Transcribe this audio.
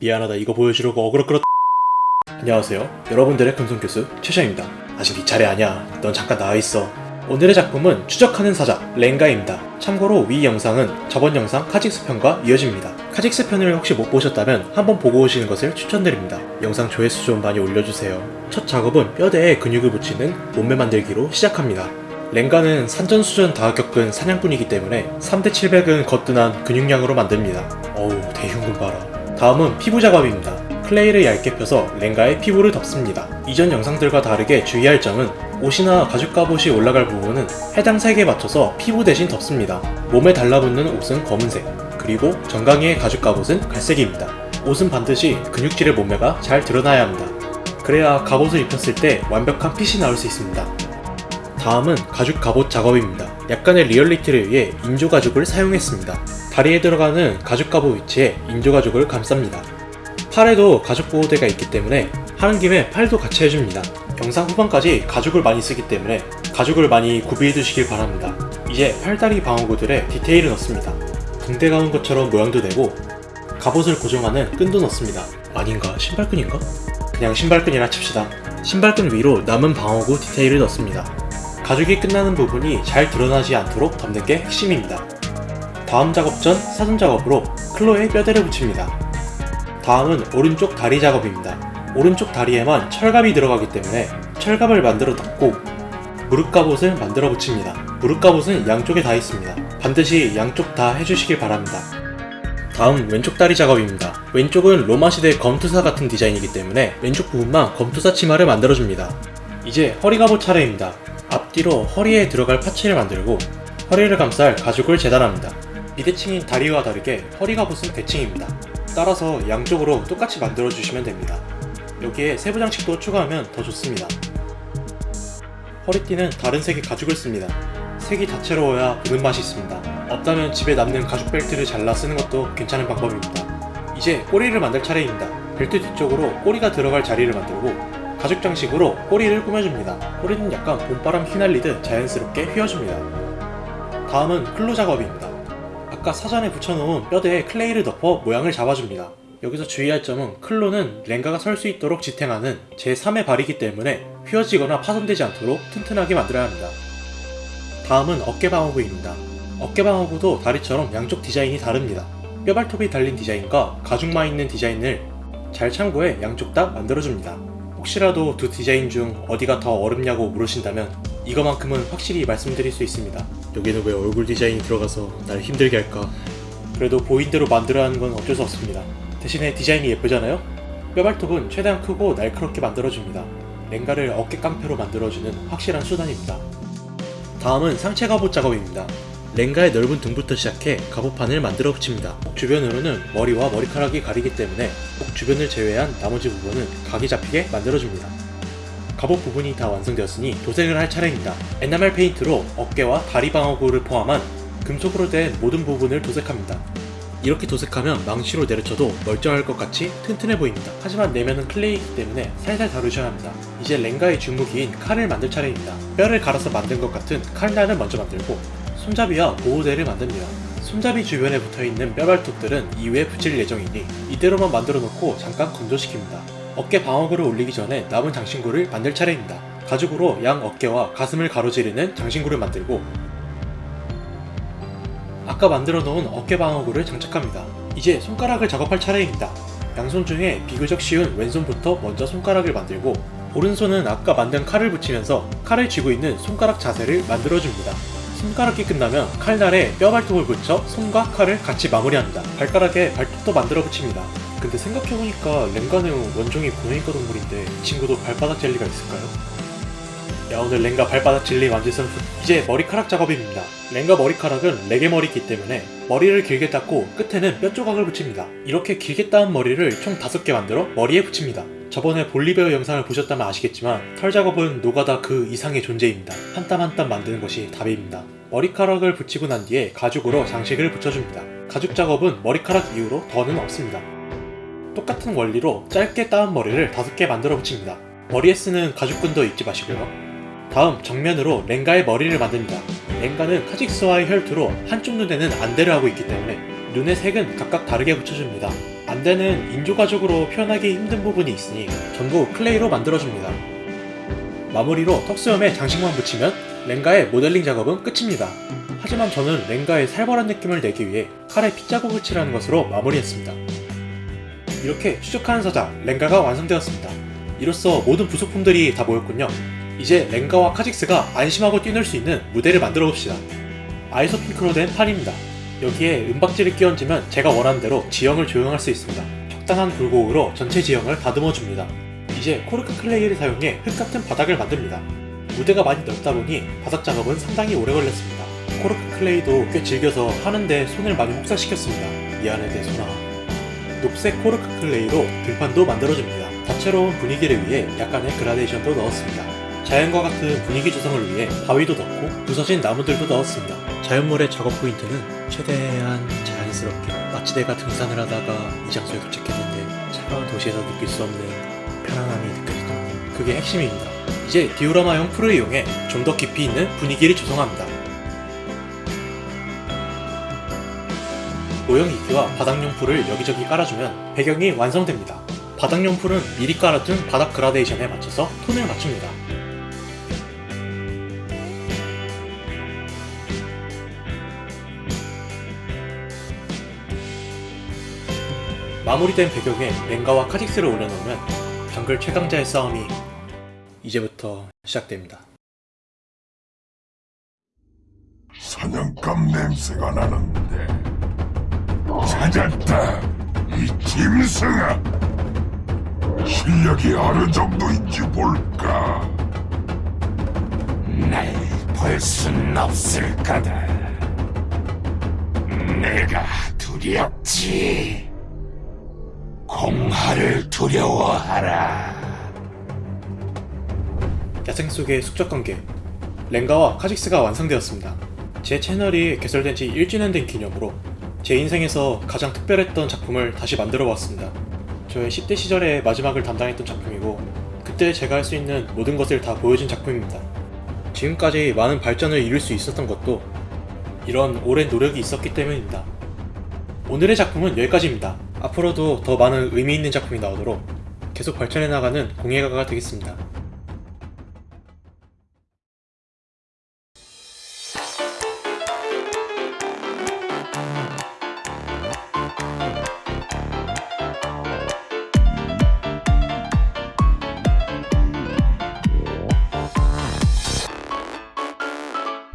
미안하다 이거 보여주려고 어그로 끌었 안녕하세요. 여러분들의 금손교수 최샤입니다. 아직 네 차례 아니야. 넌 잠깐 나와있어. 오늘의 작품은 추적하는 사자 렝가입니다. 참고로 위 영상은 저번 영상 카직스 편과 이어집니다. 카직스 편을 혹시 못 보셨다면 한번 보고 오시는 것을 추천드립니다. 영상 조회수 좀 많이 올려주세요. 첫 작업은 뼈대에 근육을 붙이는 몸매 만들기로 시작합니다. 렝가는 산전수전 다 겪은 사냥꾼이기 때문에 3대 700은 거뜬한 근육량으로 만듭니다. 어우 대흉근 봐라. 다음은 피부 작업입니다. clay를 얇게 펴서 렝가의 피부를 덮습니다. 이전 영상들과 다르게 주의할 점은 옷이나 가죽 갑옷이 올라갈 부분은 해당 색에 맞춰서 피부 대신 덮습니다. 몸에 달라붙는 옷은 검은색, 그리고 정강이의 가죽 갑옷은 갈색입니다. 옷은 반드시 근육질의 몸매가 잘 드러나야 합니다. 그래야 갑옷을 입혔을 때 완벽한 핏이 나올 수 있습니다. 다음은 가죽 갑옷 작업입니다. 약간의 리얼리티를 위해 인조 가죽을 사용했습니다. 다리에 들어가는 가죽 갑옷 위치에 인조 가죽을 감쌉니다. 팔에도 가죽 보호대가 있기 때문에 하는 김에 팔도 같이 해줍니다. 영상 후반까지 가죽을 많이 쓰기 때문에 가죽을 많이 구비해 두시길 바랍니다. 이제 팔다리 방어구들에 디테일을 넣습니다. 붕대 가운 것처럼 모양도 내고 갑옷을 고정하는 끈도 넣습니다. 아닌가? 신발끈인가? 그냥 신발끈이라 칩시다. 신발끈 위로 남은 방어구 디테일을 넣습니다. 가죽이 끝나는 부분이 잘 드러나지 않도록 덮는 게 핵심입니다. 다음 작업 전 사전 작업으로 클로에 뼈대를 붙입니다. 다음은 오른쪽 다리 작업입니다. 오른쪽 다리에만 철갑이 들어가기 때문에 철갑을 만들어 덮고 무릎 갑옷을 만들어 붙입니다. 무릎 갑옷은 양쪽에 다 있습니다. 반드시 양쪽 다 해주시길 바랍니다. 다음 왼쪽 다리 작업입니다. 왼쪽은 로마 시대 검투사 같은 디자인이기 때문에 왼쪽 부분만 검투사 치마를 만들어줍니다. 이제 허리 갑옷 차례입니다. 앞뒤로 허리에 들어갈 파츠를 만들고 허리를 감쌀 가죽을 재단합니다. 비대칭인 다리와 다르게 허리 갑옷은 대칭입니다. 따라서 양쪽으로 똑같이 만들어주시면 됩니다. 여기에 세부 장식도 추가하면 더 좋습니다. 허리띠는 다른 색의 가죽을 씁니다. 색이 다채로워야 보는 맛이 있습니다. 없다면 집에 남는 가죽 벨트를 잘라 쓰는 것도 괜찮은 방법입니다. 이제 꼬리를 만들 차례입니다. 벨트 뒤쪽으로 꼬리가 들어갈 자리를 만들고 가죽 장식으로 꼬리를 꾸며줍니다. 꼬리는 약간 봄바람 휘날리듯 자연스럽게 휘어줍니다. 다음은 클로 작업입니다. 아까 사전에 붙여놓은 뼈대에 클레이를 덮어 모양을 잡아줍니다. 여기서 주의할 점은 클로는 렌가가 설 수 있도록 지탱하는 제3의 발이기 때문에 휘어지거나 파손되지 않도록 튼튼하게 만들어야 합니다. 다음은 어깨 방어구입니다. 어깨 방어구도 다리처럼 양쪽 디자인이 다릅니다. 뼈발톱이 달린 디자인과 가죽만 있는 디자인을 잘 참고해 양쪽 다 만들어줍니다. 혹시라도 두 디자인 중 어디가 더 어렵냐고 물으신다면 이거만큼은 확실히 말씀드릴 수 있습니다. 여기는 왜 얼굴 디자인이 들어가서 날 힘들게 할까? 그래도 보인 대로 만들어야 하는 건 어쩔 수 없습니다. 대신에 디자인이 예쁘잖아요? 뼈발톱은 최대한 크고 날카롭게 만들어줍니다. 렌가를 어깨 깡패로 만들어주는 확실한 수단입니다. 다음은 상체 갑옷 작업입니다. 렌가의 넓은 등부터 시작해 갑옷판을 만들어 붙입니다. 목 주변으로는 머리와 머리카락이 가리기 때문에 목 주변을 제외한 나머지 부분은 각이 잡히게 만들어줍니다. 갑옷 부분이 다 완성되었으니 도색을 할 차례입니다. 에나멜 페인트로 어깨와 다리 방어구를 포함한 금속으로 된 모든 부분을 도색합니다. 이렇게 도색하면 망치로 내려쳐도 멀쩡할 것 같이 튼튼해 보입니다. 하지만 내면은 클레이이기 때문에 살살 다루셔야 합니다. 이제 렌가의 주무기인 칼을 만들 차례입니다. 뼈를 갈아서 만든 것 같은 칼날을 먼저 만들고 손잡이와 보호대를 만듭니다. 손잡이 주변에 붙어있는 뼈발톱들은 이후에 붙일 예정이니 이대로만 만들어 놓고 잠깐 건조시킵니다. 어깨 방어구를 올리기 전에 남은 장신구를 만들 차례입니다. 가죽으로 양 어깨와 가슴을 가로지르는 장신구를 만들고 아까 만들어 놓은 어깨 방어구를 장착합니다. 이제 손가락을 작업할 차례입니다. 양손 중에 비교적 쉬운 왼손부터 먼저 손가락을 만들고 오른손은 아까 만든 칼을 붙이면서 칼을 쥐고 있는 손가락 자세를 만들어줍니다. 손가락이 끝나면 칼날에 뼈발톱을 붙여 손과 칼을 같이 마무리합니다. 발가락에 발톱도 만들어 붙입니다. 근데 생각해보니까 렌가는 원종이 고해인과 동물인데 이 친구도 발바닥 젤리가 있을까요? 야 오늘 렌가 발바닥 젤리 만질 선수 이제 머리카락 작업입니다. 렌가 머리카락은 레게 머리이기 때문에 머리를 길게 닦고 끝에는 뼈 조각을 붙입니다. 이렇게 길게 따은 머리를 총 5개 만들어 머리에 붙입니다. 저번에 볼리베어 영상을 보셨다면 아시겠지만 털 작업은 노가다 그 이상의 존재입니다. 한 땀 한 땀 만드는 것이 답입니다. 머리카락을 붙이고 난 뒤에 가죽으로 장식을 붙여줍니다. 가죽 작업은 머리카락 이후로 더는 없습니다. 똑같은 원리로 짧게 따은 머리를 5개 만들어 붙입니다. 머리에 쓰는 가죽끈도 잊지 마시고요. 다음 정면으로 렝가의 머리를 만듭니다. 렝가는 카직스와의 혈투로 한쪽 눈에는 안대를 하고 있기 때문에 눈의 색은 각각 다르게 붙여줍니다. 안대는 인조가죽으로 표현하기 힘든 부분이 있으니 전부 clay로 만들어줍니다. 마무리로 턱수염에 장식만 붙이면 렌가의 모델링 작업은 끝입니다. 하지만 저는 렌가의 살벌한 느낌을 내기 위해 칼에 핏자국을 칠하는 것으로 마무리했습니다. 이렇게 추적하는 사자 렌가가 완성되었습니다. 이로써 모든 부속품들이 다 모였군요. 이제 렌가와 카직스가 안심하고 뛰놀 수 있는 무대를 만들어 봅시다. 아이소핑크로 된 판입니다. 여기에 은박지를 끼얹으면 제가 원하는 대로 지형을 조형할 수 있습니다. 적당한 굴곡으로 전체 지형을 다듬어 줍니다. 이제 코르크 clay를 사용해 흙 같은 바닥을 만듭니다. 무대가 많이 넓다 보니 바닥 작업은 상당히 오래 걸렸습니다. 코르크 clay도 꽤 즐겨서 하는데 손을 많이 혹사시켰습니다. 미안해 내 손아. 녹색 코르크 clay로 들판도 만들어줍니다. 다채로운 분위기를 위해 약간의 그라데이션도 넣었습니다. 자연과 같은 분위기 조성을 위해 바위도 넣고 부서진 나무들도 넣었습니다. 자연물의 작업 포인트는 최대한 자연스럽게 마치 내가 등산을 하다가 이 장소에 도착했는데 차가운 도시에서 느낄 수 없는 편안함이 느껴지는 그게 핵심입니다. 이제 디오라마형 풀을 이용해 좀 더 깊이 있는 분위기를 조성합니다. 모형이기와 바닥용 풀을 여기저기 깔아주면 배경이 완성됩니다. 바닥용 풀은 미리 깔아둔 바닥 그라데이션에 맞춰서 톤을 맞춥니다. 마무리된 배경에 랭가와 카직스를 올려놓으면 정글 최강자의 싸움이 이제부터 시작됩니다. 사냥감 냄새가 나는데 찾았다 이 짐승아! 실력이 어느 정도인지 볼까? 날볼 순 없을 거다. 내가 두렵지 공하를 두려워하라 야생 속의 숙적 관계 랭가와 카직스가 완성되었습니다. 제 채널이 개설된 지 1주년 된 기념으로 제 인생에서 가장 특별했던 작품을 다시 만들어 보았습니다. 저의 10대 시절의 마지막을 담당했던 작품이고 그때 제가 할 수 있는 모든 것을 다 보여준 작품입니다. 지금까지 많은 발전을 이룰 수 있었던 것도 이런 오랜 노력이 있었기 때문입니다. 오늘의 작품은 여기까지입니다. 앞으로도 더 많은 의미 있는 작품이 나오도록 계속 발전해 나가는 공예가가 되겠습니다.